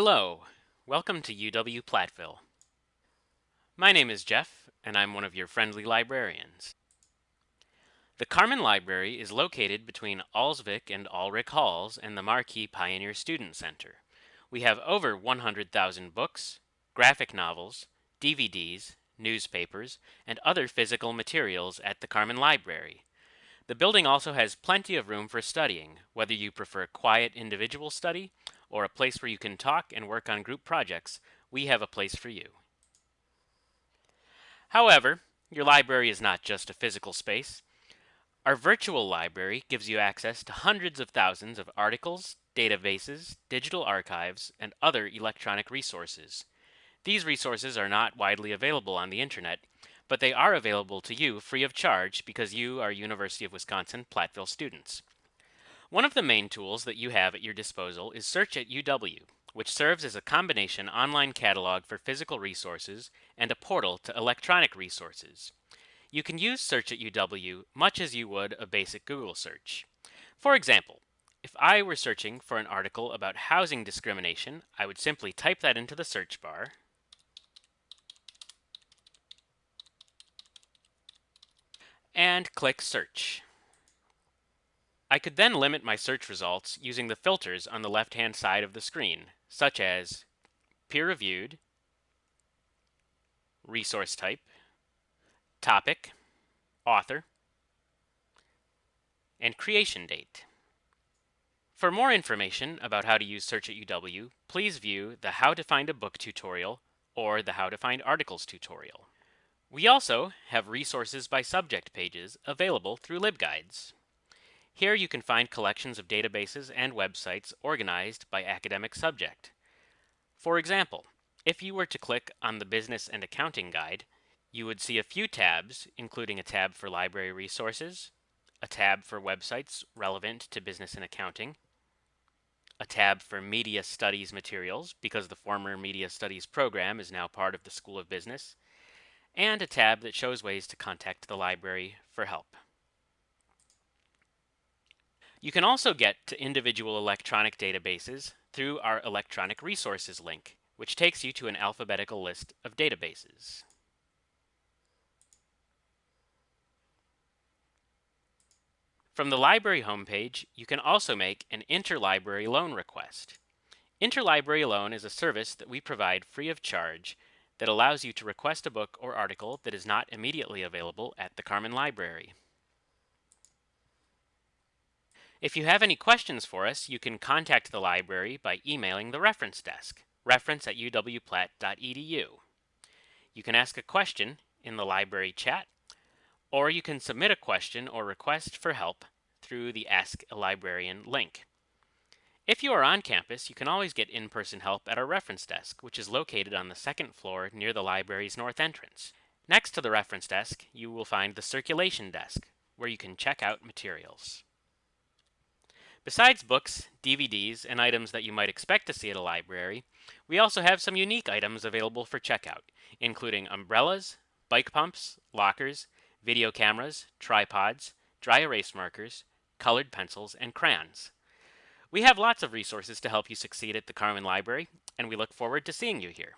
Hello, welcome to UW Platteville. My name is Jeff, and I'm one of your friendly librarians. The Karrmann Library is located between Ullsvik and Ulrich Halls and the Markee Pioneer Student Center. We have over 100,000 books, graphic novels, DVDs, newspapers, and other physical materials at the Karrmann Library. The building also has plenty of room for studying, whether you prefer quiet individual study or a place where you can talk and work on group projects, we have a place for you. However, your library is not just a physical space. Our virtual library gives you access to hundreds of thousands of articles, databases, digital archives, and other electronic resources. These resources are not widely available on the internet, but they are available to you free of charge because you are University of Wisconsin Platteville students. One of the main tools that you have at your disposal is Search at UW, which serves as a combination online catalog for physical resources and a portal to electronic resources. You can use Search at UW much as you would a basic Google search. For example, if I were searching for an article about housing discrimination, I would simply type that into the search bar and click Search. I could then limit my search results using the filters on the left-hand side of the screen, such as peer-reviewed, resource type, topic, author, and creation date. For more information about how to use Search at UW, please view the How to Find a Book tutorial or the How to Find Articles tutorial. We also have resources by subject pages available through LibGuides. Here you can find collections of databases and websites organized by academic subject. For example, if you were to click on the Business and Accounting Guide, you would see a few tabs, including a tab for library resources, a tab for websites relevant to business and accounting, a tab for media studies materials because the former media studies program is now part of the School of Business, and a tab that shows ways to contact the library for help. You can also get to individual electronic databases through our electronic resources link, which takes you to an alphabetical list of databases. From the library homepage, you can also make an interlibrary loan request. Interlibrary loan is a service that we provide free of charge that allows you to request a book or article that is not immediately available at the Karrmann Library. If you have any questions for us, you can contact the library by emailing the reference desk, reference at uwplatt.edu. You can ask a question in the library chat, or you can submit a question or request for help through the Ask a Librarian link. If you are on campus, you can always get in-person help at our reference desk, which is located on the second floor near the library's north entrance. Next to the reference desk, you will find the circulation desk, where you can check out materials. Besides books, DVDs, and items that you might expect to see at a library, we also have some unique items available for checkout, including umbrellas, bike pumps, lockers, video cameras, tripods, dry erase markers, colored pencils, and crayons. We have lots of resources to help you succeed at the Karrmann Library, and we look forward to seeing you here.